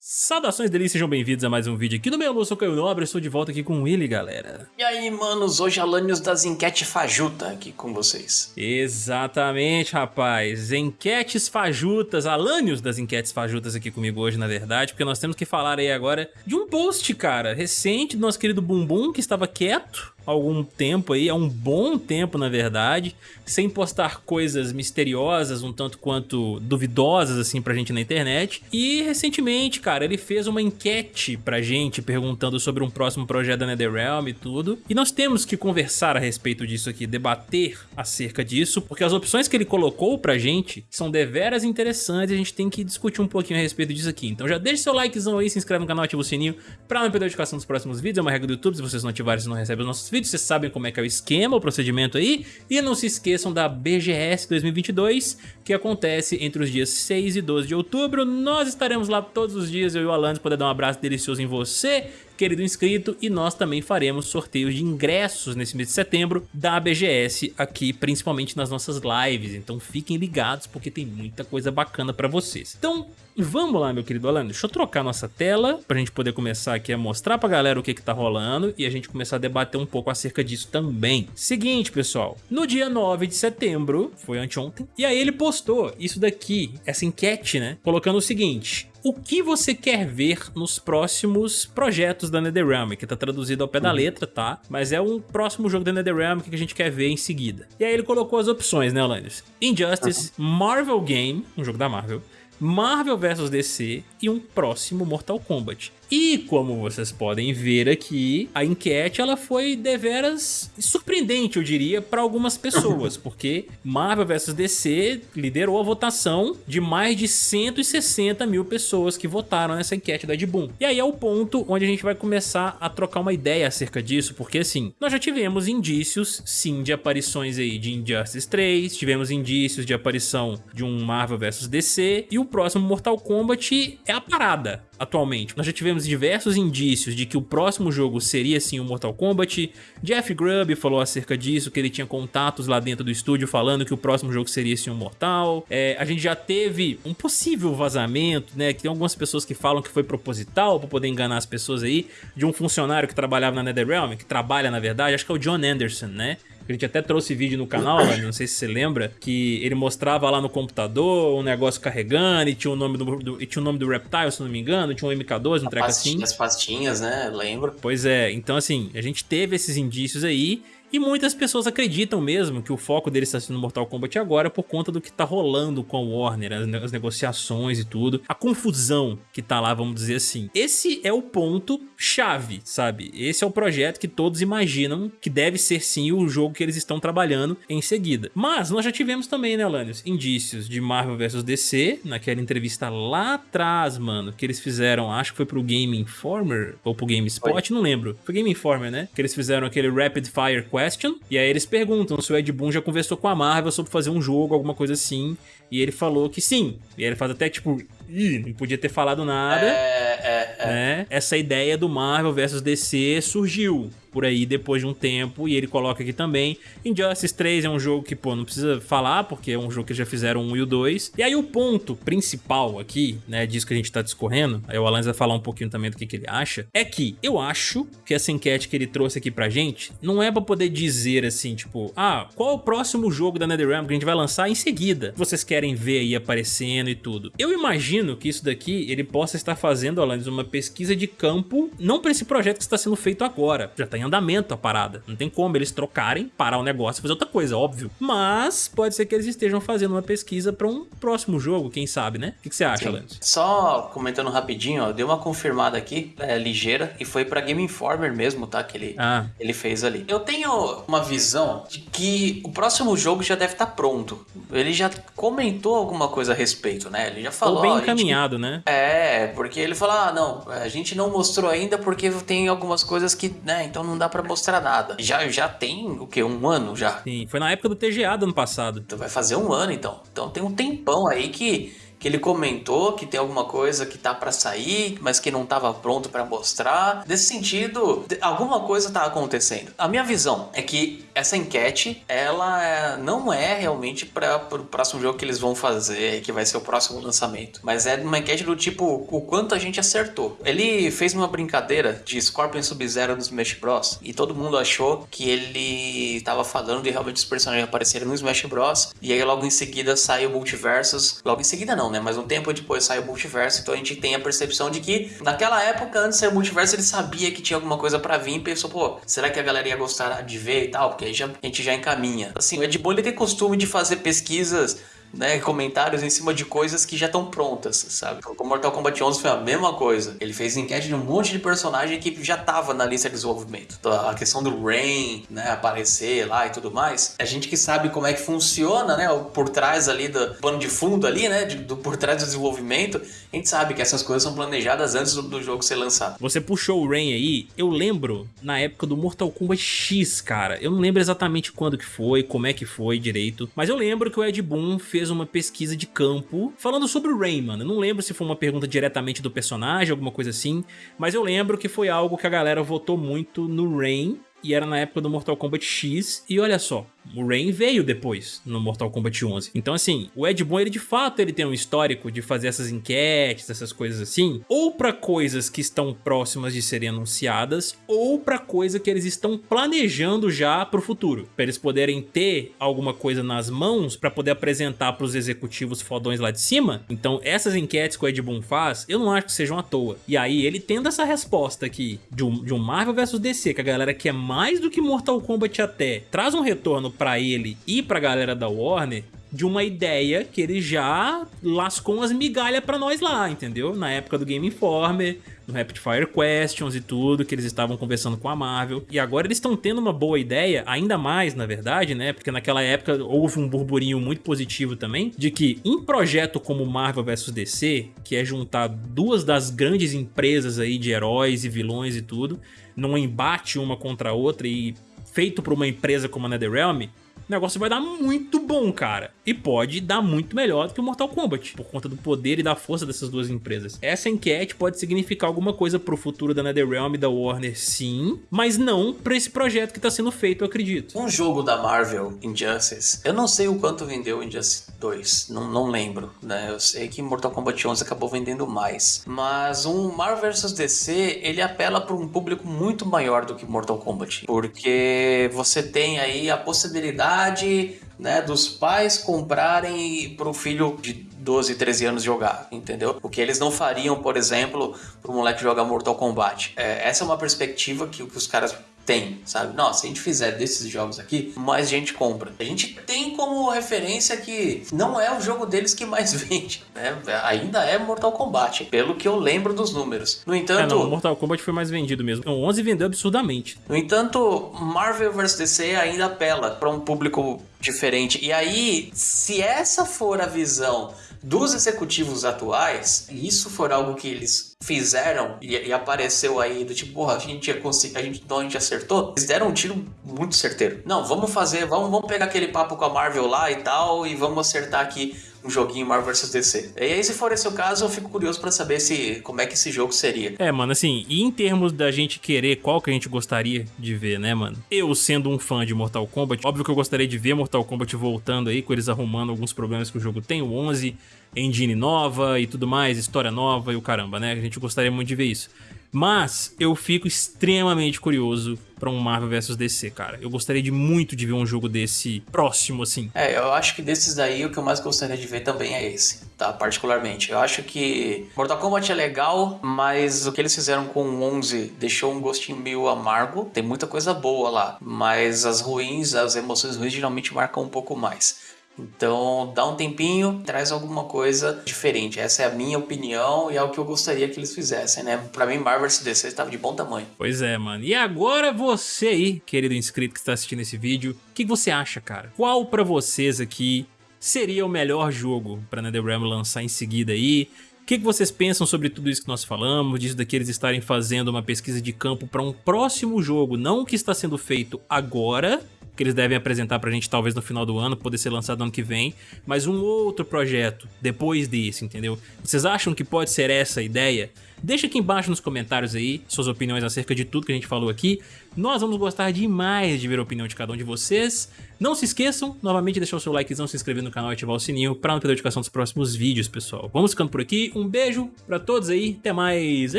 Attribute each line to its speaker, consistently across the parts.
Speaker 1: Saudações delícias, sejam bem-vindos a mais um vídeo aqui no meu Lúcio Caio Nobre, estou de volta aqui com ele, galera.
Speaker 2: E aí, manos, hoje Alanios das Enquete Fajuta aqui com vocês.
Speaker 1: Exatamente, rapaz, Enquetes Fajutas, Alanios das Enquetes Fajutas aqui comigo hoje, na verdade, porque nós temos que falar aí agora de um post, cara, recente do nosso querido Bumbum, que estava quieto, algum tempo aí, há um bom tempo na verdade, sem postar coisas misteriosas, um tanto quanto duvidosas assim pra gente na internet. E recentemente, cara, ele fez uma enquete pra gente perguntando sobre um próximo projeto da NetherRealm e tudo. E nós temos que conversar a respeito disso aqui, debater acerca disso, porque as opções que ele colocou pra gente são deveras interessantes e a gente tem que discutir um pouquinho a respeito disso aqui. Então já deixa seu likezão aí, se inscreve no canal, ativa o sininho pra não perder a notificação dos próximos vídeos, é uma regra do YouTube, se vocês não ativarem, vocês não recebem os nossos vídeos vídeo, vocês sabem como é que é o esquema, o procedimento aí. E não se esqueçam da BGS 2022, que acontece entre os dias 6 e 12 de outubro. Nós estaremos lá todos os dias, eu e o Alan, poder dar um abraço delicioso em você querido inscrito, e nós também faremos sorteios de ingressos nesse mês de setembro da BGS aqui, principalmente nas nossas lives, então fiquem ligados porque tem muita coisa bacana pra vocês. Então, vamos lá, meu querido Alan, deixa eu trocar nossa tela pra gente poder começar aqui a mostrar pra galera o que que tá rolando e a gente começar a debater um pouco acerca disso também. Seguinte, pessoal, no dia 9 de setembro, foi anteontem, e aí ele postou isso daqui, essa enquete, né, colocando o seguinte, o que você quer ver nos próximos projetos da NetherRealm, que tá traduzido ao pé da uhum. letra, tá? Mas é um próximo jogo da NetherRealm que a gente quer ver em seguida. E aí ele colocou as opções, né, Alanis? Injustice. Marvel Game, um jogo da Marvel, Marvel vs DC e um próximo Mortal Kombat. E como vocês podem ver aqui, a enquete ela foi deveras surpreendente, eu diria, para algumas pessoas, porque Marvel vs DC liderou a votação de mais de 160 mil pessoas que votaram nessa enquete da Edboom. E aí é o ponto onde a gente vai começar a trocar uma ideia acerca disso, porque assim, nós já tivemos indícios, sim, de aparições aí de Injustice 3, tivemos indícios de aparição de um Marvel vs DC, e o próximo Mortal Kombat é a parada atualmente. Nós já tivemos diversos indícios de que o próximo jogo seria sim o Mortal Kombat. Jeff Grubb falou acerca disso, que ele tinha contatos lá dentro do estúdio falando que o próximo jogo seria sim um Mortal. É, a gente já teve um possível vazamento, né? Que tem algumas pessoas que falam que foi proposital para poder enganar as pessoas aí, de um funcionário que trabalhava na NetherRealm, que trabalha na verdade, acho que é o John Anderson, né? A gente até trouxe vídeo no canal, não sei se você lembra, que ele mostrava lá no computador um negócio carregando e tinha o nome do, do e tinha o nome do Reptile, se não me engano, tinha um MK2, um treco assim.
Speaker 2: As pastinhas, né? Lembro.
Speaker 1: Pois é, então assim, a gente teve esses indícios aí e muitas pessoas acreditam mesmo que o foco dele está sendo Mortal Kombat agora por conta do que está rolando com a Warner, as, negociações e tudo, a confusão que tá lá, vamos dizer assim. Esse é o ponto chave, sabe? Esse é o projeto que todos imaginam que deve ser sim o jogo que eles estão trabalhando em seguida. Mas nós já tivemos também, né, Lanius, indícios de Marvel vs DC, naquela entrevista lá atrás, mano, que eles fizeram, acho que foi pro Game Informer ou pro GameSpot, não lembro. Foi Game Informer, né? Que eles fizeram aquele Rapid Fire Question, e aí eles perguntam se o Ed Boon já conversou com a Marvel sobre fazer um jogo, alguma coisa assim, e ele falou que sim. E ele faz até tipo, ih, não podia ter falado nada. É, é, é. Né? Essa ideia do Marvel versus DC surgiu por aí depois de um tempo, e ele coloca aqui também. Injustice 3 é um jogo que, pô, não precisa falar, porque é um jogo que já fizeram um e o 2. E aí o ponto principal aqui, né, disso que a gente tá discorrendo, aí o Alan vai falar um pouquinho também do que, que ele acha, é que eu acho que essa enquete que ele trouxe aqui pra gente, não é pra poder dizer assim, tipo, ah, qual é o próximo jogo da NetherRealm que a gente vai lançar em seguida? Vocês querem ver aí aparecendo e tudo. Eu imagino que isso daqui, ele possa estar fazendo, Alanis, uma pesquisa de campo, não pra esse projeto que está sendo feito agora, já tá em andamento a parada. Não tem como eles trocarem, parar o negócio e fazer outra coisa, óbvio. Mas pode ser que eles estejam fazendo uma pesquisa para um próximo jogo, quem sabe, né? O que, você acha, Lance?
Speaker 2: Só comentando rapidinho, ó, deu uma confirmada aqui, é, ligeira, e foi para Game Informer mesmo, tá? Que ele, ah. ele fez ali. Eu tenho uma visão de que o próximo jogo já deve estar tá pronto. Ele já comentou alguma coisa a respeito, né? Ele já falou. Ou
Speaker 1: bem encaminhado, gente... né?
Speaker 2: É, porque ele falou: ah, não, a gente não mostrou ainda porque tem algumas coisas que, né, então não dá para mostrar nada. Já, já tem o que? Um ano já?
Speaker 1: Sim, foi na época do TGA do ano passado.
Speaker 2: Então vai fazer um ano então. Então tem um tempão aí que que ele comentou que tem alguma coisa que tá para sair, mas que não tava pronto para mostrar. Nesse sentido, alguma coisa tá acontecendo. A minha visão é que essa enquete, ela é, não é realmente para o próximo jogo que eles vão fazer, que vai ser o próximo lançamento, mas é uma enquete do tipo o quanto a gente acertou. Ele fez uma brincadeira de Scorpion Sub-Zero no Smash Bros. E todo mundo achou que ele tava falando de realmente os personagens aparecerem no Smash Bros. E aí logo em seguida sai o Multiversus. Logo em seguida não, né? Mas um tempo depois sai o Multiverso. Então a gente tem a percepção de que naquela época, antes de o Multiverso, ele sabia que tinha alguma coisa para vir e pensou, pô, será que a galera ia gostar de ver e tal? Porque aí já, a gente já encaminha. Assim, o Ed Boon ele tem costume de fazer pesquisas né, comentários em cima de coisas que já estão prontas, sabe? Com Mortal Kombat 11 foi a mesma coisa. Ele fez enquete de um monte de personagem que já tava na lista de desenvolvimento. Então, a questão do Rain, né, aparecer lá e tudo mais. A gente que sabe como é que funciona, né, por trás ali do pano de fundo ali, né, de, do, por trás do desenvolvimento, a gente sabe que essas coisas são planejadas antes do, do jogo ser lançado.
Speaker 1: Você puxou o Rain aí, eu lembro na época do Mortal Kombat X, cara. Eu não lembro exatamente quando que foi, como é que foi direito, mas eu lembro que o Ed Boon fez fez uma pesquisa de campo falando sobre o Rayman. Eu não lembro se foi uma pergunta diretamente do personagem, alguma coisa assim, mas eu lembro que foi algo que a galera votou muito no Rain e era na época do Mortal Kombat X, e olha só, o Rain veio depois, no Mortal Kombat 11. Então assim, o Ed Boon, ele de fato ele tem um histórico de fazer essas enquetes, essas coisas assim, ou para coisas que estão próximas de serem anunciadas, ou para coisa que eles estão planejando já pro futuro, para eles poderem ter alguma coisa nas mãos para poder apresentar pros executivos fodões lá de cima. Então essas enquetes que o Ed Boon faz, eu não acho que sejam à toa. E aí ele tendo essa resposta aqui de um, de um Marvel vs DC, que a galera quer mais do que Mortal Kombat até, traz um retorno para ele e pra galera da Warner de uma ideia que ele já lascou umas migalhas pra nós lá, entendeu? Na época do Game Informer, no Rapid Fire Questions e tudo, que eles estavam conversando com a Marvel. E agora eles estão tendo uma boa ideia, ainda mais, na verdade, né? Porque naquela época houve um burburinho muito positivo também, de que um projeto como Marvel vs DC, que é juntar duas das grandes empresas aí de heróis e vilões e tudo, num embate uma contra a outra e feito por uma empresa como a NetherRealm, o negócio vai dar muito bom, cara. E pode dar muito melhor do que o Mortal Kombat, por conta do poder e da força dessas duas empresas. Essa enquete pode significar alguma coisa pro futuro da NetherRealm e da Warner, sim, mas não pra esse projeto que tá sendo feito, eu acredito.
Speaker 2: Um jogo da Marvel, Injustice, eu não sei o quanto vendeu Injustice 2, não, não lembro, né? Eu sei que Mortal Kombat 11 acabou vendendo mais, mas um Marvel vs DC, ele apela para um público muito maior do que Mortal Kombat, porque você tem aí a possibilidade né, dos pais comprarem para o filho de 12, 13 anos jogar, entendeu? O que eles não fariam, por exemplo, para o moleque jogar Mortal Kombat. É, essa é uma perspectiva que, que os caras tem, sabe? Nossa, se a gente fizer desses jogos aqui, mais gente compra. A gente tem como referência que não é o jogo deles que mais vende, né? Ainda é Mortal Kombat, pelo que eu lembro dos números. No entanto... É,
Speaker 1: não, Mortal Kombat foi mais vendido mesmo. O 11 vendeu absurdamente.
Speaker 2: No entanto, Marvel vs DC ainda apela para um público diferente. E aí, se essa for a visão dos executivos atuais, e isso for algo que eles fizeram e, e apareceu aí do tipo, porra, a gente ia conseguir, a gente, então a gente acertou, eles deram um tiro muito certeiro. Não, vamos fazer, vamos, vamos pegar aquele papo com a Marvel lá e tal, e vamos acertar aqui um joguinho Marvel vs DC. E aí, se for esse o caso, eu fico curioso para saber se como é que esse jogo seria.
Speaker 1: É, mano, assim, e em termos da gente querer qual que a gente gostaria de ver, né, mano? Eu, sendo um fã de Mortal Kombat, óbvio que eu gostaria de ver Mortal Kombat voltando aí, com eles arrumando alguns problemas que o jogo tem, o 11, engine nova e tudo mais, história nova e o caramba, né? A gente gostaria muito de ver isso. Mas eu fico extremamente curioso para um Marvel vs DC, cara. Eu gostaria de muito de ver um jogo desse próximo, assim.
Speaker 2: É, eu acho que desses daí o que eu mais gostaria de ver também é esse, tá? Particularmente. Eu acho que Mortal Kombat é legal, mas o que eles fizeram com o 11 deixou um gostinho meio amargo. Tem muita coisa boa lá, mas as ruins, as emoções ruins geralmente marcam um pouco mais. Então, dá um tempinho, traz alguma coisa diferente. Essa é a minha opinião e é o que eu gostaria que eles fizessem, né? Pra mim, Marvel DC estava de bom tamanho.
Speaker 1: Pois é, mano. E agora você aí, querido inscrito que está assistindo esse vídeo, o que você acha, cara? Qual pra vocês aqui seria o melhor jogo pra NetherRealm lançar em seguida aí? Que, que vocês pensam sobre tudo isso que nós falamos, disso daqui eles estarem fazendo uma pesquisa de campo para um próximo jogo, não o que está sendo feito agora, que eles devem apresentar pra gente talvez no final do ano, poder ser lançado no ano que vem, mas um outro projeto depois desse, entendeu? Vocês acham que pode ser essa a ideia? Deixa aqui embaixo nos comentários aí suas opiniões acerca de tudo que a gente falou aqui. Nós vamos gostar demais de ver a opinião de cada um de vocês. Não se esqueçam, novamente, de deixar o seu likezão, se inscrever no canal e ativar o sininho para não perder a notificação dos próximos vídeos, pessoal. Vamos ficando por aqui. Um beijo pra todos aí. Até mais.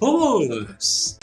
Speaker 2: Vamos!